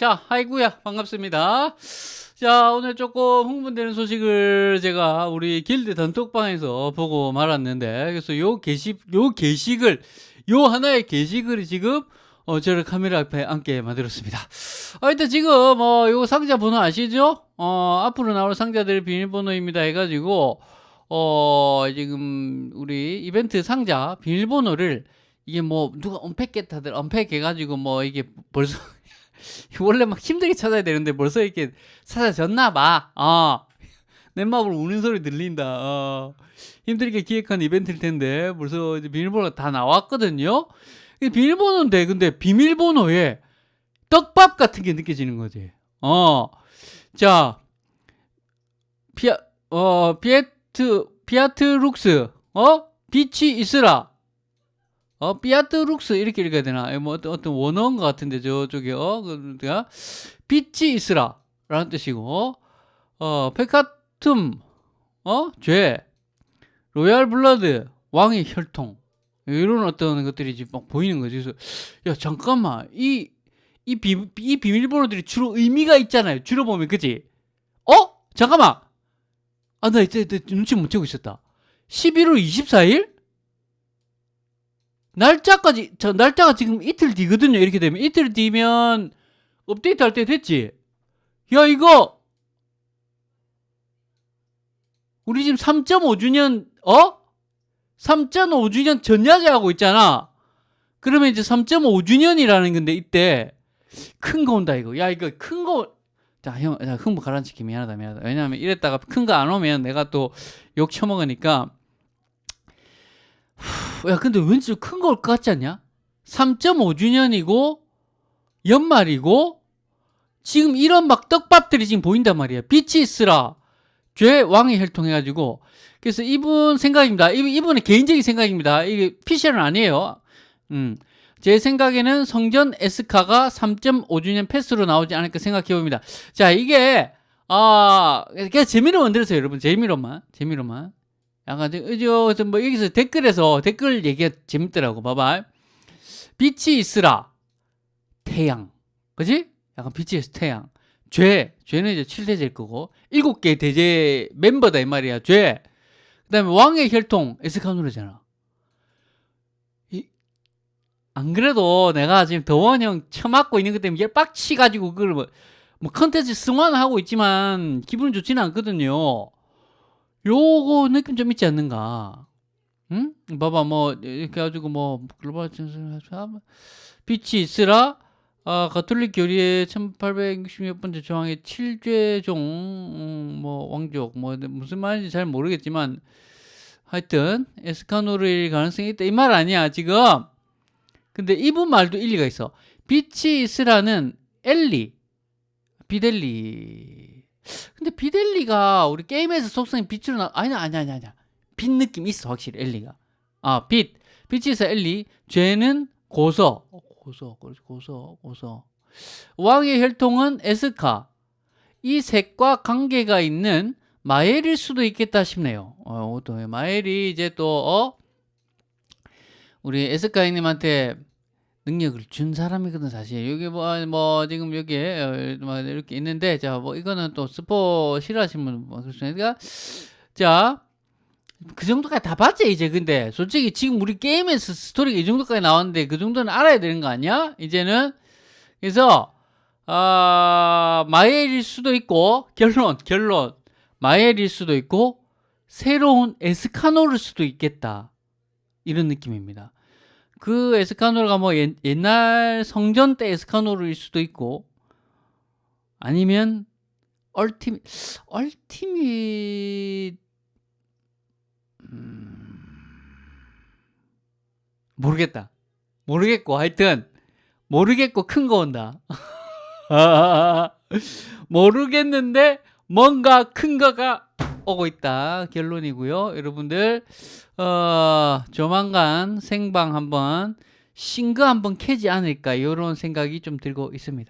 자, 아이구야 반갑습니다. 자, 오늘 조금 흥분되는 소식을 제가 우리 길드 단톡방에서 보고 말았는데, 그래서 요 게시, 요 게시글, 요 하나의 게시글이 지금, 어, 저를 카메라 앞에 앉게 만들었습니다. 아, 일단 지금, 어, 요 상자 번호 아시죠? 어, 앞으로 나올 상자들 비밀번호입니다 해가지고, 어, 지금, 우리 이벤트 상자 비밀번호를, 이게 뭐, 누가 unpack 다들 unpack 해가지고 뭐, 이게 벌써, 원래 막 힘들게 찾아야 되는데 벌써 이렇게 찾아졌나 봐. 어. 내 마음을 우는 소리 들린다. 어. 힘들게 기획한 이벤트일 텐데 벌써 이제 비밀번호가 다 나왔거든요. 비밀번호인데 근데 비밀번호에 떡밥 같은 게 느껴지는 거지. 어. 자. fia 어 fiet fiat lux 어 빛이 있으라 어, fiat lux 이렇게 읽어야 되나? 뭐 어떤, 원어인 것 같은데 저쪽에 어, 그러니까 빛이 있으라 라는 뜻이고 어, peccatum 어, 죄 royal blood 왕의 혈통 이런 어떤 것들이 지금 막 보이는 거지. 그래서 야 잠깐만 이 이 비, 이 비밀번호들이 주로 의미가 있잖아요. 주로 보면 그지? 어? 잠깐만. 아, 나 이제 눈치 못 채고 있었다. 11월 24일? 날짜까지 저 날짜가 지금 이틀 뒤거든요. 이렇게 되면 이틀 뒤면 업데이트 할 때 됐지. 야 이거 우리 지금 3.5주년 어? 3.5주년 전야제 하고 있잖아. 그러면 이제 3.5주년이라는 건데 이때 큰 거 온다 이거. 야 이거 큰 거. 자 형, 자 흥부 가라앉히기 미안하다 미안하다. 왜냐하면 이랬다가 큰 거 안 오면 내가 또욕 처먹으니까 야, 근데 왠지 큰 걸 것 같지 않냐? 3.5주년이고, 연말이고, 지금 이런 막 떡밥들이 지금 보인단 말이야. 빛이 있으라. 죄 왕의 혈통해가지고. 그래서 이분 생각입니다. 이분의 개인적인 생각입니다. 이게 피셜은 아니에요. 음. 제 생각에는 성전 에스카가 3.5주년 패스로 나오지 않을까 생각해 봅니다. 자, 이게, 아, 그냥 재미로 만들었어요, 여러분. 재미로만. 재미로만. 약간 의저 뭐 여기서 댓글에서 댓글 얘기가 재밌더라고. 봐봐. 빛이 있으라. 태양. 그지? 약간 빛이 있어 태양. 죄. 죄는 이제 7대제일 거고. 일곱 개 대제 멤버다 이 말이야. 죄. 그 다음에 왕의 혈통. 에스카노르잖아. 안 그래도 내가 지금 더원 형 처맞고 있는 것 때문에 빡치 가지고 그걸 뭐, 뭐 컨텐츠 승화하고 있지만 기분 좋지는 않거든요 요거 느낌 좀 있지 않는가? 응? 봐봐, 뭐, 이렇게 해가지고, 뭐, 글로벌 빛이 있으라, 아, 가톨릭 교리의 1866번째 조항의 7죄종, 음, 뭐, 왕족, 뭐, 무슨 말인지 잘 모르겠지만, 하여튼, 에스카노르일 가능성이 있다. 이 말 아니야, 지금. 근데 이분 말도 일리가 있어. 빛이 있으라는 엘리, 비델리, 근데 비델리가 우리 게임에서 속성이 빛으로 나 아니 아니 아니 아니 빛 느낌 있어 확실히 엘리가. 아빛. 빛에서 엘리. 죄는 고서 고서 고서 고서 왕의 혈통은 에스카. 이 색과 관계가 있는 마엘일 수도 있겠다 싶네요. 어, 또 마엘이 이제 또 어? 우리 에스카이님한테 능력을 준 사람이거든 사실. 여기 뭐, 뭐 지금 여기에 어, 뭐 이렇게 있는데 자 뭐 이거는 또 스포 싫어하시는 분 그렇습니까 자 그 정도까지 다 봤지 이제 근데. 솔직히 지금 우리 게임에서 스토리가 이 정도까지 나왔는데 그 정도는 알아야 되는 거 아니야? 이제는? 그래서 아 마엘일 수도 있고 결론 결론. 마엘일 수도 있고 새로운 에스카노를 수도 있겠다. 이런 느낌입니다 그 에스카노르가 뭐 옛, 날 성전 때 에스카노르일 수도 있고 아니면 얼티미 얼티미 음... 모르겠다. 모르겠고 하여튼 모르겠고 큰 거 온다. 모르겠는데 뭔가 큰 거가 오고 있다. 결론이고요. 여러분들 어, 조만간 생방 한번 싱거 한번 캐지 않을까? 이런 생각이 좀 들고 있습니다